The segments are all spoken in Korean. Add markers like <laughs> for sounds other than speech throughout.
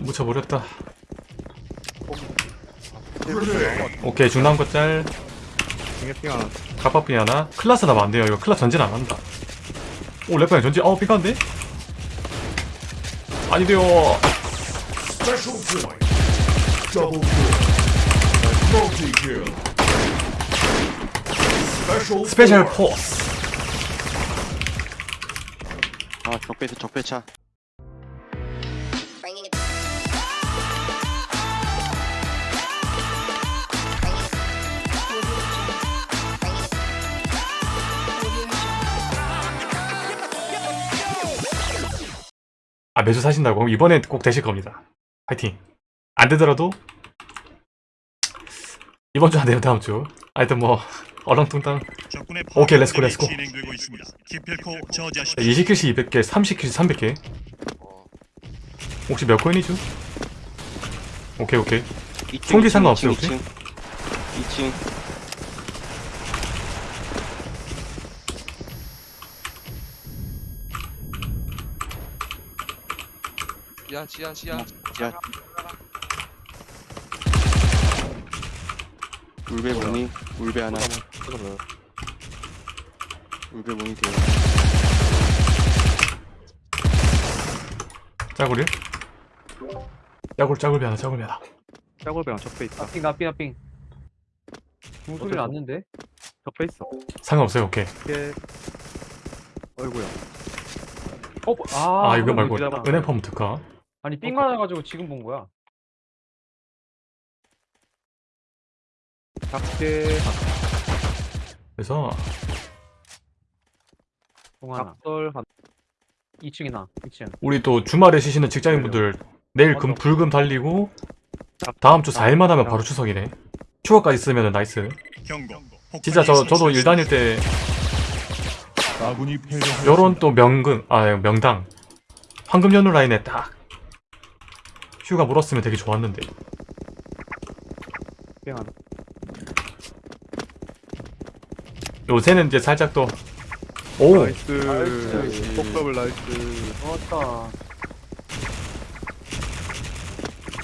묻혀버렸다. 오케이 중남 것짤. 중계핑 하나 갑밥비 하나. 클라스 나면 안 돼요. 이거 클라스 전진 안 한다. 오 랩방이 전진? 어 삐까는데? 아니 돼요. 스페셜. 포스. 아 적배차 적배차 아 매주 사신다고? 그럼 이번엔 꼭 되실 겁니다 파이팅 안 되더라도 이번 주 안 되면 다음 주 하여튼 뭐 얼렁뚱땅 오케이, let's go, let's go. 진행되고 있습니다. 기필코 저지하십시오. 20 kill씩 200개 30 kill씩 300개 혹시 몇 코인이죠? 오케이 오케이 총기 상관없어요, 2층 2층 지하 지하 지하. 지하. 울베 모니 울베 하나. 울베 모니 돼요 짜구리 짜굴 짜굴비 하나 짜굴비 하나. 짜골배랑 적배 있다. 나삥 나삥 나삥 중소리 어디서? 났는데? 적배 있어. 상관없어요 오케이. 이게 어이구야. 어? 아, 아, 이거 말고. 은행 펌 특화 아니 삥 맞아가지고 지금 본 거야. 작게 그래서 작설 한 2층이나 2층. 우리 또 주말에 쉬시는 직장인분들 내일 금 불금 달리고 다음 주 4일만 하면 바로 추석이네. 추억까지 쓰면 나이스. 경고. 진짜 저 저도 일 다닐 때. 요런 또 명근 아 명당. 황금 연휴 라인에 딱 휴가 물었으면 되게 좋았는데. 핑 하나 요새는 이제 살짝 또 오! 나이스. 나이스. 나이스. 좋았다.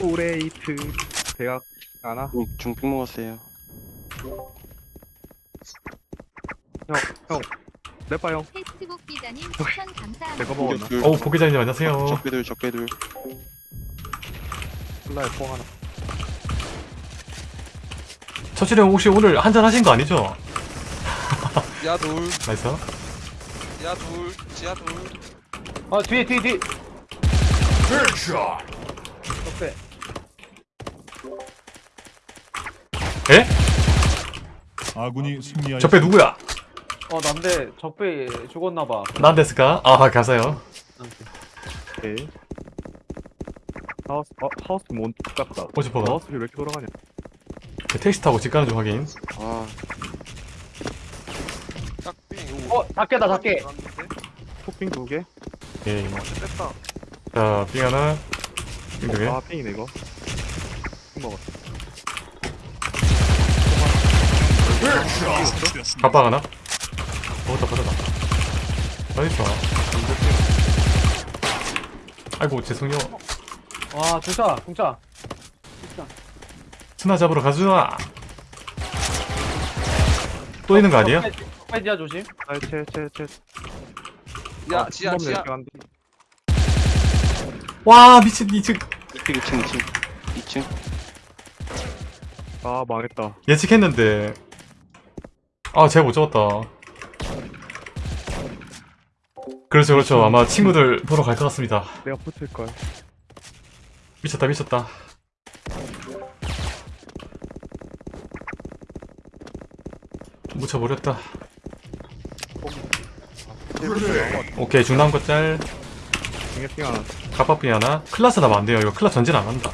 오레이트. 대학 하나? 중- 중핑 먹었어요. 내빠 형. 페이스북 기자님 추천 감사합니다. 내가 먹었나? 둘 어우 보기자님 안녕하세요. 적배들 적배들 플라이 뽕 하나 처치령 혹시 오늘 한잔 하신 거 아니죠? 지하 둘 <laughs> 나이스 지하 둘 지하 둘 아 뒤에 뒤에 뒤에. 적배 에? 아군이 승리하였습니다. 적배 누구야? 어 난데 적배 죽었나봐 난 데스까? 아 가세요 오케이 하우스 어 하우스 못 깎다. 오지퍼가 하우스 왜 이렇게 돌아가냐? 택시 타고 집 가는 중 확인. 아. 짝빙 어 작게다 작게. 토핑 두개? 오케이 됐다. 자, 삥 하나. 삥 두개. 아 핑이네 이거. 핑 먹었어. 갑박 하나? 먹었다 받아다. 나이스 아이고 죄송해요 와 중차 중차. 스나 잡으러 가주나. 또 있는 거 아니야? 적배 지하 조심. 아채채채 야 지하 지하. 와 미친 이층. 2층 2층 2층. 2층. 아 망했다. 예측했는데. 아 제가 못 잡았다. 그렇죠 그렇죠. 아마 친구들 보러 갈 것 같습니다. 내가 붙을걸 미쳤다 미쳤다 묻혀버렸다. 오케이 중남 것짤 중계핑 하나 클라스 나면 안 돼요 이거 클라스 전진 안 한다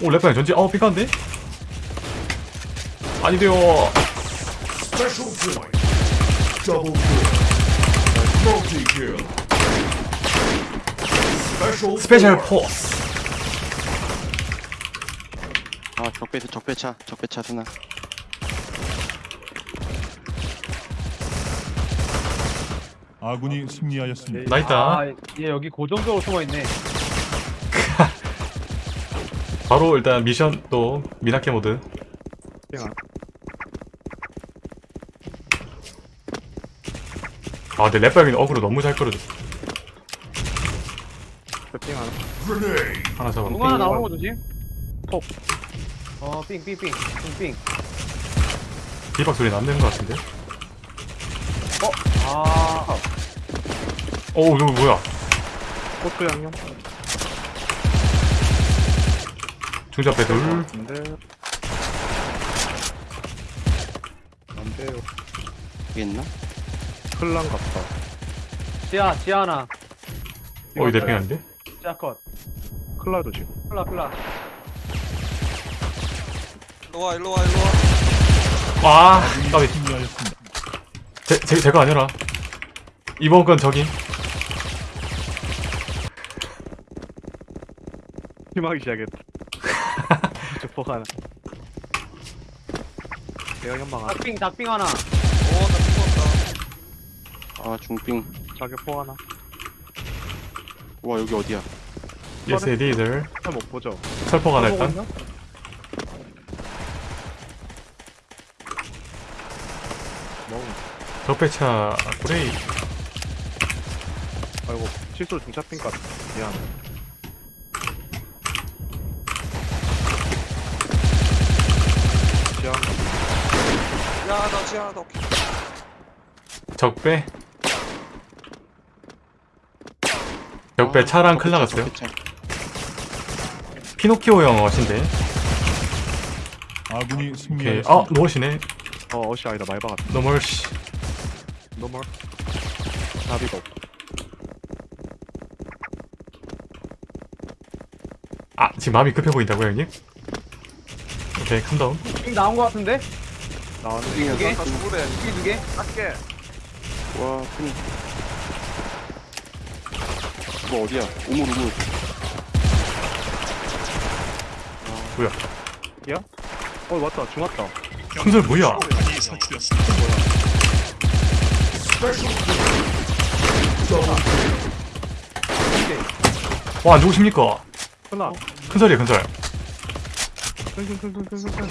오 랩방이 전진 어 삐까는데? 아니 돼요. 스페셜. 포스 아 적배차 적배차 적배차 스나 아군이 승리하였습니다. 나 있다 아 얘 여기 고정적으로 숨어 있네 <laughs> 바로 일단 미션 또 미나케 모드. 아 근데 랩박이 어그로 너무 잘 끌어줬어 삥 하나. 공 하나 나오는 거 조심. 톡. 어, 삥, 삥, 삥, 삥, 삥. 비박 소리 안 되는 것 같은데 아, 어 이거 뭐야 코트 양념. 둘 근데 안 돼요. 여기 있나? 클란 같다. 지하, 지하 하나. 어, 이 내팽 아닌데? 지하 컷. 클라 조심. 클라, 클라. 일로와 일로와 일로와 아, 까비. 제, 제, 제거 아니라. 이번 건 저기. 힘하기 시작했다. <laughs> 저폭 하나. 대형 연방 하나. 닭빙, 닭빙 하나. 오나 죽었다 아 중빙 자격폭 하나. 와 여기 어디야 예스, 리들. 잘못 보죠. 철포가 하나 일단. 있나? 너무. 적배차, 그레이. 아이고 실수로 중차핀 것 같아. 미안. 지하 야나 지하 하나 더 적배. 적배 차랑 클 나갔어요. 피노키오 형 어신데. 아군이 오케이. 승리하였습니다. 아, 노엇이네. 어 어시 아니다 말바 같다. 노멀씨. 너멀. 나비가 없고. 아, 지금 마음이 급해 보인다고요, 형님? 오케이, 캄다운. 빙 나온 거 같은데? 나왔네. 두 개? 빙두 개? 와 큰. 이거 어디야? 우물 우물. 어 맞다 중 왔다. 큰설 뭐야? 설치되었습니다. Kill. 와, 누구십니까? 하나. 큰설이에요, 큰설. 큰큰큰큰큰큰.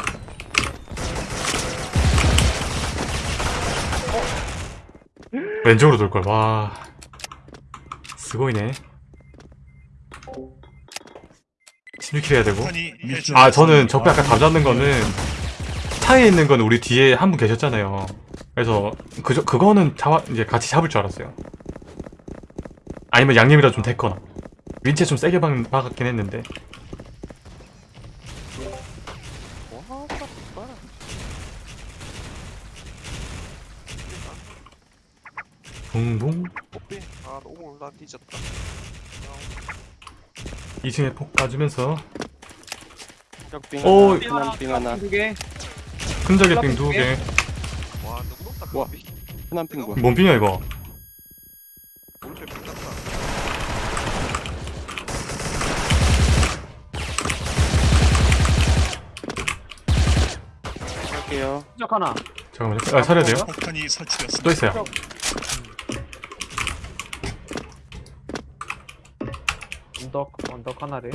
왼쪽으로 돌걸, 와. 스고이네. 16킬 해야 되고. 아, 저는 적배 아까 감 잡는 거는 차에 있는 건 우리 뒤에 한 분 계셨잖아요. 그래서 그 그거는 잡아 이제 같이 잡을 줄 알았어요. 아니면 양념이라 좀 됐거나. 윈체 좀 세게 박, 박았긴 했는데. 붕붕. 아 너무 나 뒤졌다 2층에 폭 까주면서 적빙 오. 하나. 큰한빙 하나. 두 개. 큰절개 빙두 개. 와 누구 높다 와. 뽀삐 큰한빙 뭐야? 뭔 빙이야 이거? 올때 삐졌다 할게요. 시작 하나. 잠깐만요. 아, 살려야 돼요? 폭탄이 설치되었습니다. 또 있어요. 언덕, 언덕 하나래.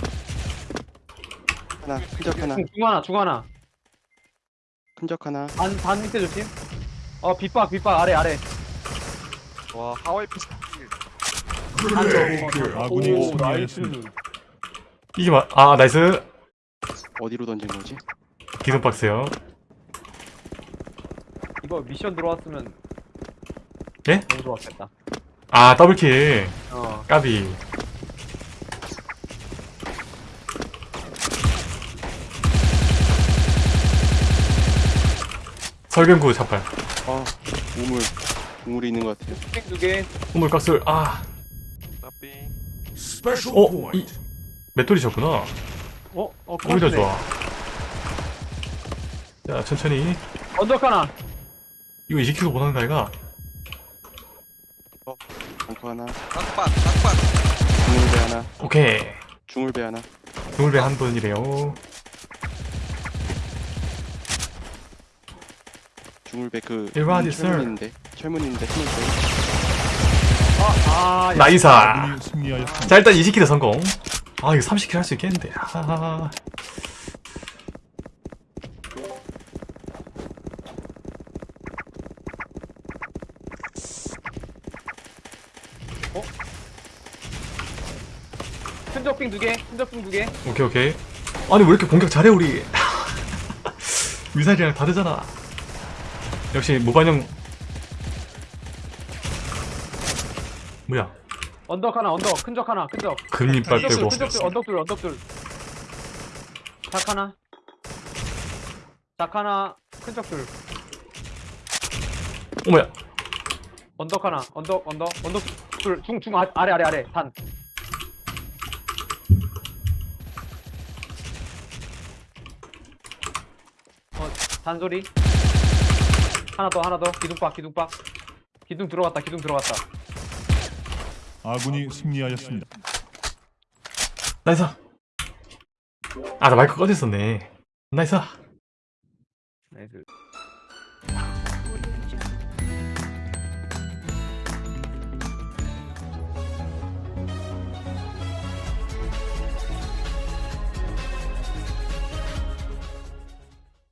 하나. 큰적 하나. 중, 중 하나, 중 하나. 큰적 하나. 반, 반 밑에 조심. 어, 빗박, 빗박, 아래, 아래. 와 하와이 피스 Grenade kill. 아군이 오, 승리하였습니다. 이게 마, 아 나이스. 어디로 던진 거지? 기둥 박스요. 이거 미션 들어왔으면. 예? 너무 좋았겠다. 아 더블킬. 어. 까비. 설경구 자팔. 아 우물. 우물이 있는 것 같아요. 빙두 개. 우물 깍술. 아, 어. 이 맷돌이셨구나. 어? 어, 오히려. 좋아. 자, 천천히. 언덕 하나. 이거 20kg 못하는 거 아이가? 벙커 하나. 깍반 깍반 중물배 하나. 오케이. 중물배 하나. 동물배 한 분이래요. 주물베크 일바디 철문인데 철문인데 나이사. 아, 아, 자 일단 20킬 성공. 아 이거 30킬 할 수 있겠는데. 아. 어? 흔적빙 두개 흔적빙 두개. 오케이 오케이. 아니 왜 이렇게 공격 잘해 우리? <laughs> 미사일이랑 다르잖아. 역시 무반영. 뭐야? 언덕 하나 언덕. 큰적 하나 큰적. 금이빨 빼고. 큰적 둘 언덕 둘 언덕 둘작 하나. 작 하나 큰적 둘. 어머야? 언덕 하나 언덕 언덕 언덕 둘중중 아래 아래 아래. 단. 어, 단소리 하나 더 하나 더. 기둥박 기둥박 기둥 들어갔다 기둥 들어갔다. 아군이 승리하였습니다. nice. 아 나 마이크 꺼졌었네. nice. nice